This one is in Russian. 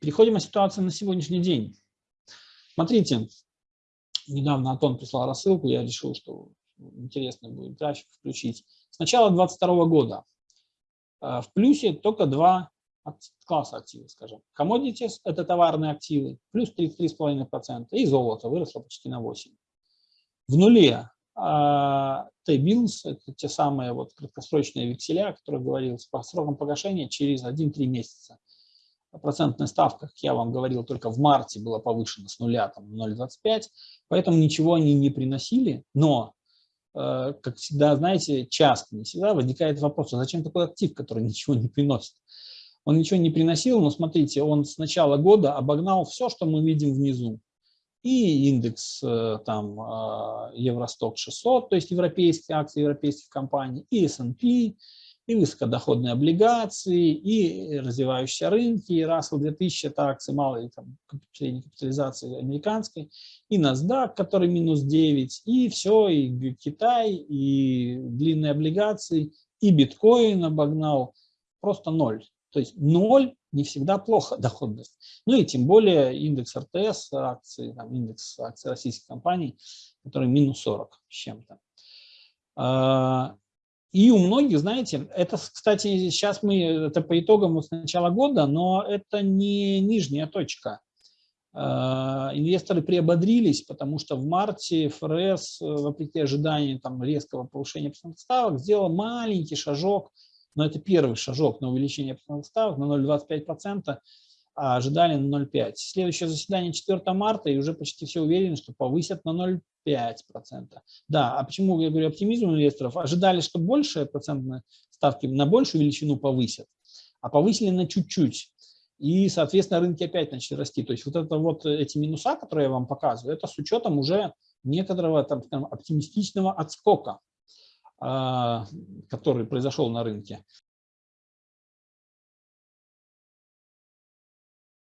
переходим о ситуации на сегодняшний день. Смотрите, недавно Антон прислал рассылку, я решил, что интересно будет график включить. С начала 2022 года э, в плюсе только два класса активов, скажем. Commodities – это товарные активы, плюс 33,5%, и золото выросло почти на 8%. В нуле а, T-bills – это те самые вот краткосрочные векселя, о которых говорилось, по срокам погашения через 1-3 месяца. Процентная ставка, как я вам говорил, только в марте была повышена с нуля там, 0,25, поэтому ничего они не приносили, но э, как всегда, знаете, часто, не всегда возникает вопрос, а зачем такой актив, который ничего не приносит? Он ничего не приносил, но смотрите, он с начала года обогнал все, что мы видим внизу. И индекс э, там э, Евросток 600, то есть европейские акции европейских компаний, и S&P, и высокодоходные облигации, и развивающиеся рынки, и Russell 2000, это акции малой там, капитализации американской, и NASDAQ, который минус 9, и все, и Китай, и длинные облигации, и биткоин обогнал, просто ноль. То есть ноль не всегда плохо доходность. Ну и тем более индекс РТС, акции, там, индекс акций российских компаний, который минус 40 с чем-то. И у многих, знаете, это, кстати, сейчас мы, это по итогам с начала года, но это не нижняя точка. А, инвесторы приободрились, потому что в марте ФРС, вопреки ожиданиям там, резкого повышения процентных ставок, сделал маленький шажок но это первый шажок на увеличение процентных ставок на 0,25%, а ожидали на 0,5%. Следующее заседание 4 марта, и уже почти все уверены, что повысят на 0,5%. Да, а почему я говорю оптимизм инвесторов? Ожидали, что больше процентные ставки на большую величину повысят, а повысили на чуть-чуть. И, соответственно, рынки опять начали расти. То есть вот это вот эти минуса, которые я вам показываю, это с учетом уже некоторого там, оптимистичного отскока. А, который произошел на рынке.